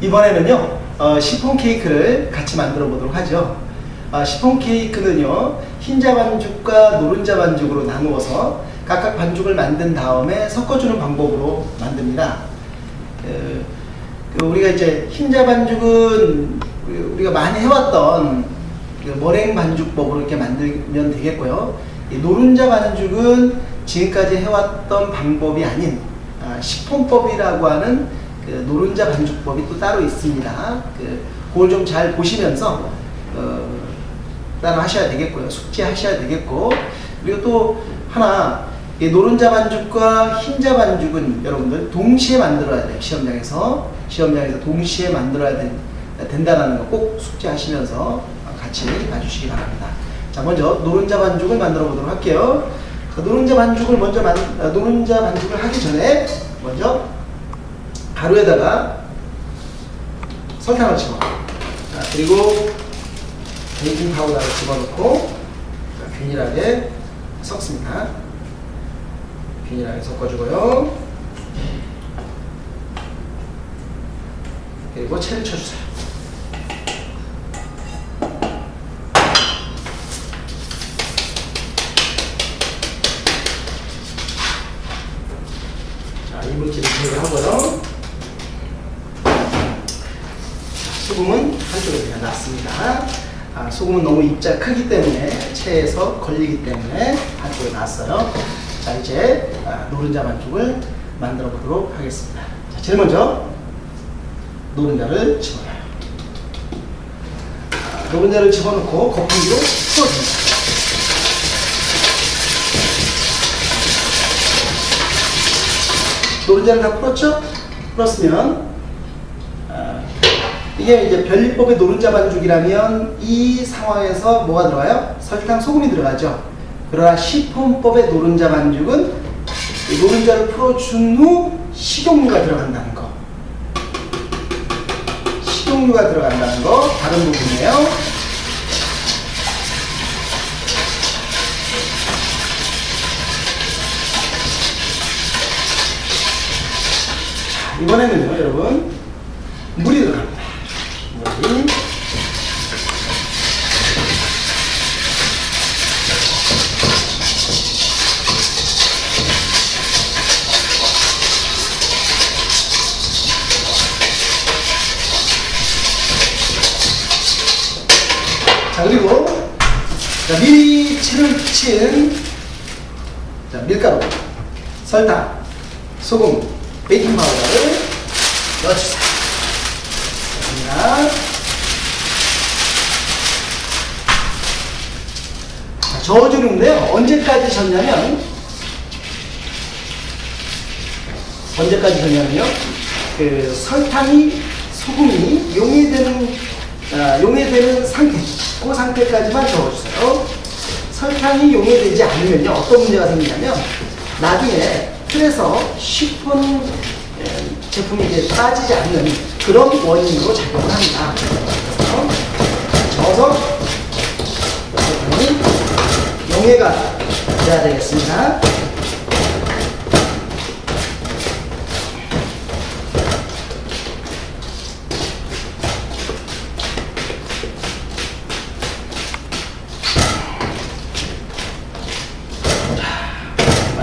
이번에는요 어, 시폰 케이크를 같이 만들어 보도록 하죠. 아, 시폰 케이크는요 흰자 반죽과 노른자 반죽으로 나누어서 각각 반죽을 만든 다음에 섞어주는 방법으로 만듭니다. 그, 그 우리가 이제 흰자 반죽은 우리가 많이 해왔던 그 머랭 반죽법으로 이렇게 만들면 되겠고요. 이 노른자 반죽은 지금까지 해왔던 방법이 아닌 아, 식품법이라고 하는 그 노른자 반죽법이 또 따로 있습니다. 그, 그걸 좀 잘 보시면서 어, 따라 하셔야 되겠고요. 숙지하셔야 되겠고 그리고 또 하나 노른자 반죽과 흰자 반죽은 여러분들 동시에 만들어야 돼요. 시험장에서 시험장에서 동시에 만들어야 된, 된다는 거 꼭 숙지하시면서 같이 봐주시기 바랍니다. 자 먼저 노른자 반죽을 만들어 보도록 할게요. 노른자 반죽을 먼저 만, 노른자 반죽을 하기 전에 먼저 가루에다가 설탕을 집어 자, 그리고 베이킹 파우더를 집어넣고 자, 균일하게 섞습니다. 균일하게 섞어주고요. 그리고 채를 쳐주세요. 자, 이물질을 제거하고요. 소금은 한쪽에 그냥 놨습니다. 아, 소금은 너무 입자 크기 때문에 체에서 걸리기 때문에 한쪽에 놨어요. 자 이제 아, 노른자 반죽을 만들어 보도록 하겠습니다. 자, 제일 먼저 노른자를 집어넣어요. 아, 노른자를 집어넣고 거품기로 풀어줍니다. 노른자를 다 풀었죠? 풀었으면 아, 이게 이제 별리법의 노른자 반죽이라면 이 상황에서 뭐가 들어가요? 설탕, 소금이 들어가죠. 그러나 시폰법의 노른자 반죽은 노른자를 풀어준 후 식용유가 들어간다는 거. 식용유가 들어간다는 거 다른 부분이에요. 자, 이번에는요, 여러분 자 그리고 자, 미리 채를 친 자, 밀가루, 설탕, 소금, 베이킹 파우더를 넣어주세요. 자, 자, 저어주는데요. 언제까지 졌냐면 언제까지 졌냐면요. 그 설탕이 소금이 용해되는 아, 용해되는 상태 그 상태까지만 적어주세요. 설탕이 용해되지 않으면요 어떤 문제가 생기냐면 나중에 틀에서 쉬폰 제품이 이제 빠지지 않는 그런 원인으로 작용을 합니다. 설탕이 용해가 돼야 되겠습니다.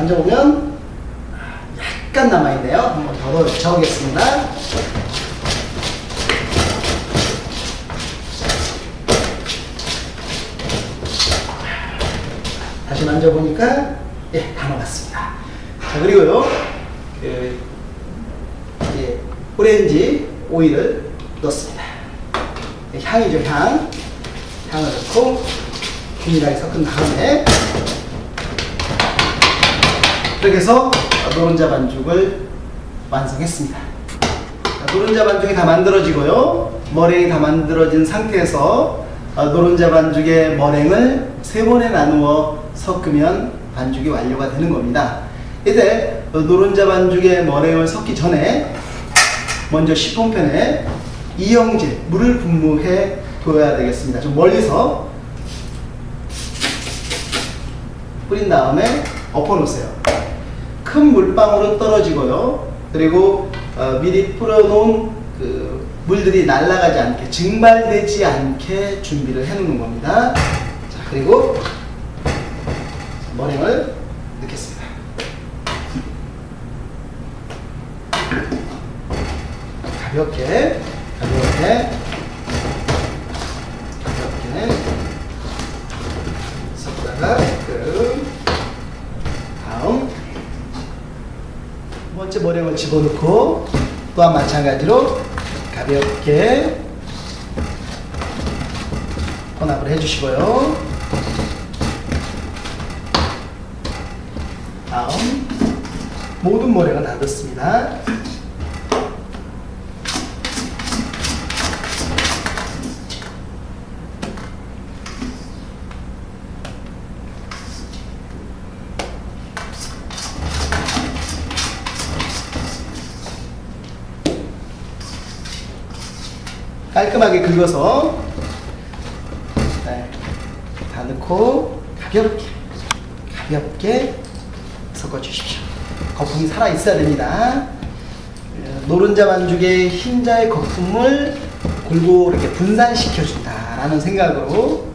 만져보면 약간 남아있네요. 한번 더 저으겠습니다. 다시 만져보니까 예, 다 녹았습니다. 자, 그리고요. 그, 예, 오렌지 오일을 넣습니다. 예, 향이죠, 향. 향을 넣고 균일하게 섞은 다음에 이렇게 해서 노른자 반죽을 완성했습니다. 노른자 반죽이 다 만들어지고요. 머랭이 다 만들어진 상태에서 노른자 반죽의 머랭을 세 번에 나누어 섞으면 반죽이 완료가 되는 겁니다. 이때 노른자 반죽의 머랭을 섞기 전에 먼저 시폰팬에 이영제 물을 분무해 둬야 되겠습니다. 좀 멀리서 뿌린 다음에 엎어 놓으세요. 큰 물방울은 떨어지고요. 그리고 어, 미리 뿌려놓은 그 물들이 날아가지 않게 증발되지 않게 준비를 해 놓는 겁니다. 자 그리고 머랭을 넣겠습니다. 가볍게 가볍게 섞다가 끔 다음 머랭을 집어넣고 또한 마찬가지로 가볍게 혼합을 해주시고요. 다음 모든 머랭을 다 넣습니다. 깔끔하게 긁어서 네, 다 넣고 가볍게 가볍게 섞어 주십시오. 거품이 살아 있어야 됩니다. 예, 노른자 반죽의 흰자의 거품을 골고루 이렇게 분산시켜 준다라는 생각으로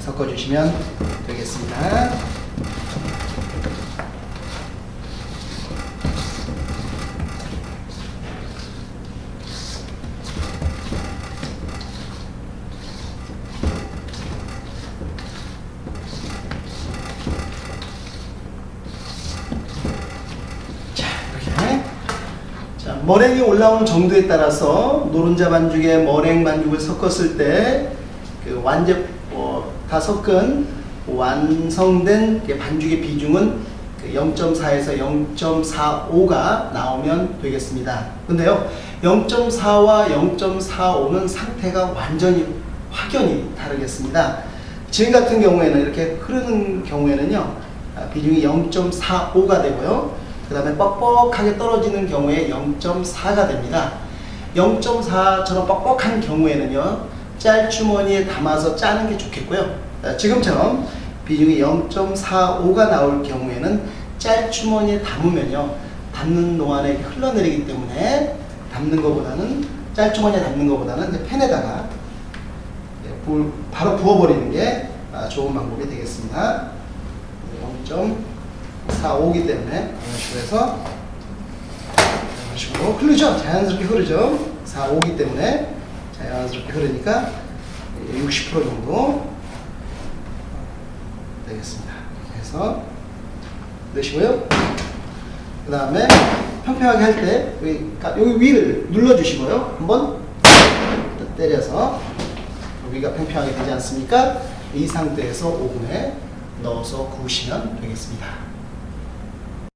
섞어 주시면 되겠습니다. 머랭이 올라오는 정도에 따라서 노른자 반죽에 머랭 반죽을 섞었을 때 그 완제 어, 다 섞은 완성된 그 반죽의 비중은 그 0.4에서 0.45가 나오면 되겠습니다. 근데요, 0.4와 0.45는 상태가 완전히 확연히 다르겠습니다. 지금 같은 경우에는 이렇게 흐르는 경우에는요, 아, 비중이 0.45가 되고요. 그 다음에 뻑뻑하게 떨어지는 경우에 0.4가 됩니다. 0.4처럼 뻑뻑한 경우에는요, 짤주머니에 담아서 짜는 게 좋겠고요. 아, 지금처럼 비중이 0.45가 나올 경우에는 짤주머니에 담으면요, 담는 동안에 흘러내리기 때문에 담는 것보다는 짤주머니에 담는 것보다는 불 바로 부어버리는 게 아, 좋은 방법이 되겠습니다. 0.45기 때문에 이런 식으로 해서 이런 식으로 흐르죠? 자연스럽게 흐르죠? 45기 때문에 자연스럽게 흐르니까 60% 정도 되겠습니다. 그래서 넣으시고요. 그 다음에 평평하게 할 때 여기, 여기 위를 눌러주시고요. 한번 때려서 여기가 평평하게 되지 않습니까? 이 상태에서 오븐에 넣어서 구우시면 되겠습니다.